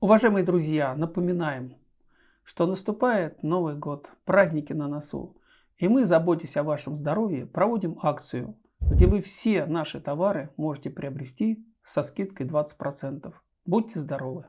Уважаемые друзья, напоминаем, что наступает Новый год, праздники на носу. И мы, заботясь о вашем здоровье, проводим акцию, где вы все наши товары можете приобрести со скидкой 20%. Будьте здоровы!